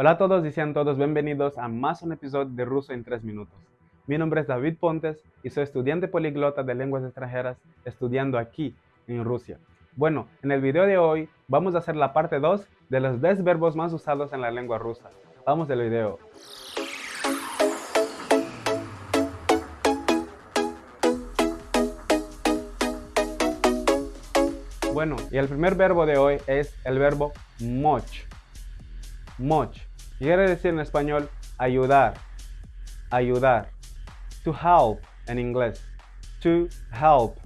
Hola a todos y sean todos bienvenidos a más un episodio de Ruso en 3 minutos. Mi nombre es David Pontes y soy estudiante poliglota de lenguas extranjeras estudiando aquí en Rusia. Bueno, en el video de hoy vamos a hacer la parte 2 de los 10 verbos más usados en la lengua rusa. Vamos al video. Bueno, y el primer verbo de hoy es el verbo moch. Moch. Quiere decir en español ayudar, ayudar. To help en inglés. To help.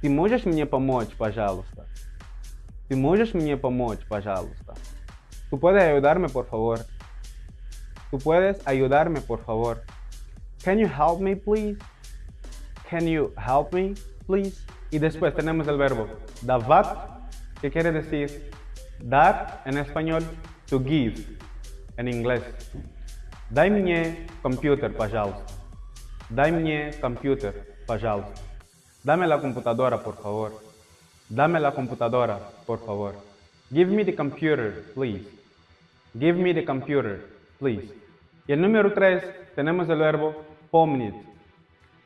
Ты можешь мне помочь, пожалуйста? Ты можешь мне помочь, пожалуйста? Tú puedes ayudarme, por favor. Tú puedes ayudarme, por favor. Can you help me, please? Can you help me, please? Y después tenemos el verbo davat, que quiere decir dar en español, to give en inglés. Дай мне компьютер, пожалуйста. Дай мне компьютер, пожалуйста. Dame la computadora, por favor. Dame la computadora, por favor. Give me the computer, please. Give me the computer, please. Y el número 3 tenemos el verbo pomnit.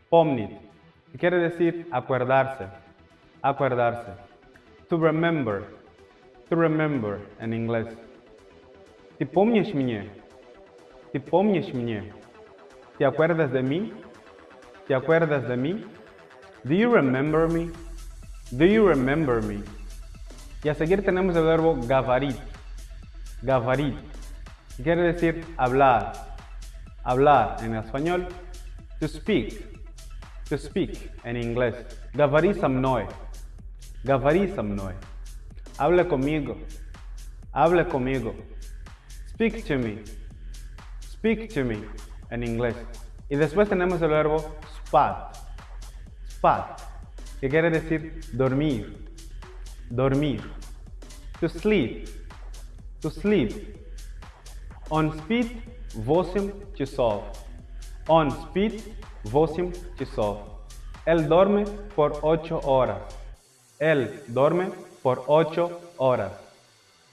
Pomnit, que quiere decir acordarse. Acordarse. To remember. To remember en inglés. ¿Te помнишь мне? ¿Te помнишь мне? ¿Te acuerdas de mí? ¿Te acuerdas de mí? Do you remember me? Do you remember me? Y a seguir tenemos el verbo gavarit. Gavarit. Quiere decir hablar. Hablar en español. To speak. To speak en inglés. Говори со мной. Говори со мной. Habla conmigo. Habla conmigo. Speak to me. Speak to me en inglés. Y después tenemos el verbo spat. Spat, que quiere decir dormir. Dormir. To sleep. To sleep. On speed 8 часов. On speed 8 часов. Él duerme por 8 horas. Él duerme por 8 horas.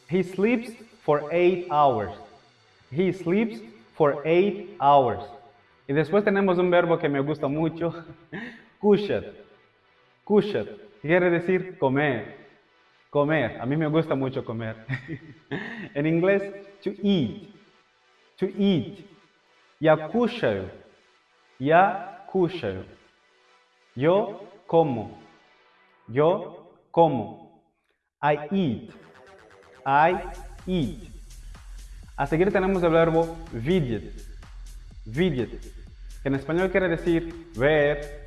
He sleeps for 8 hours. He sleeps for 8 hours. Y después tenemos un verbo que me gusta mucho, quiere decir comer. Comer. A mí me gusta mucho comer. en inglés, to eat. To eat. Ya kushayo. Ya kushayo. Yo como. Yo como. I eat. I eat. A seguir tenemos el verbo видеть. Видеть. Que en español quiere decir ver.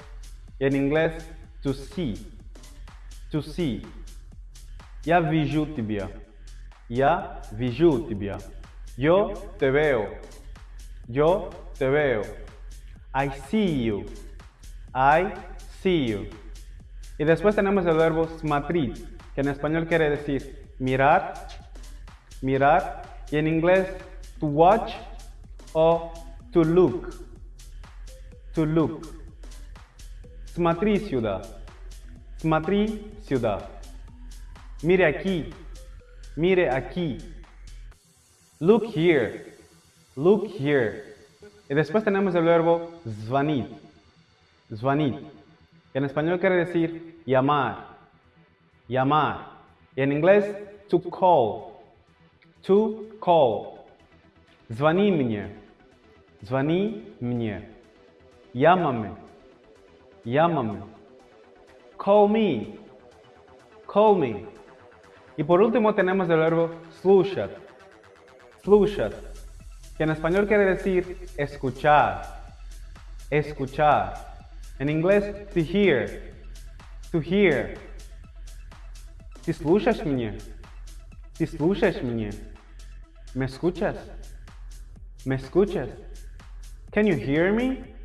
Y en inglés, to see. To see. Я вижу тебя. Я вижу тебя. Yo te veo. Yo te veo. I see you. I see you. Y después tenemos el verbo смотреть, que en español quiere decir mirar, mirar, y en inglés to watch o to look. To look. Смотри сюда. Смотри сюда. Mire aquí. Mire aquí. Look here. Look here. Y después tenemos el verbo звонить. Звонить. Que en español quiere decir llamar. Llamar. Y en inglés, to call. To call. Звони мне. Звони мне. Llámame. Llámame. Call me. Call me. Y por último tenemos el verbo слушать. Слушать. Que en español quiere decir escuchar. Escuchar. En inglés, to hear. To hear. ¿Ты слушаешь меня? ¿Ты слушаешь меня? ¿Me escuchas? ¿Me escuchas? Can you hear me?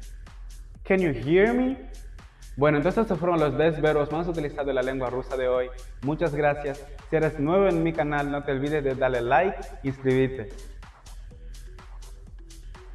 Can you hear me? Bueno, entonces estos fueron los 10 verbos más utilizados en la lengua rusa de hoy. Muchas gracias. Si eres nuevo en mi canal, no te olvides de darle like y suscribirte.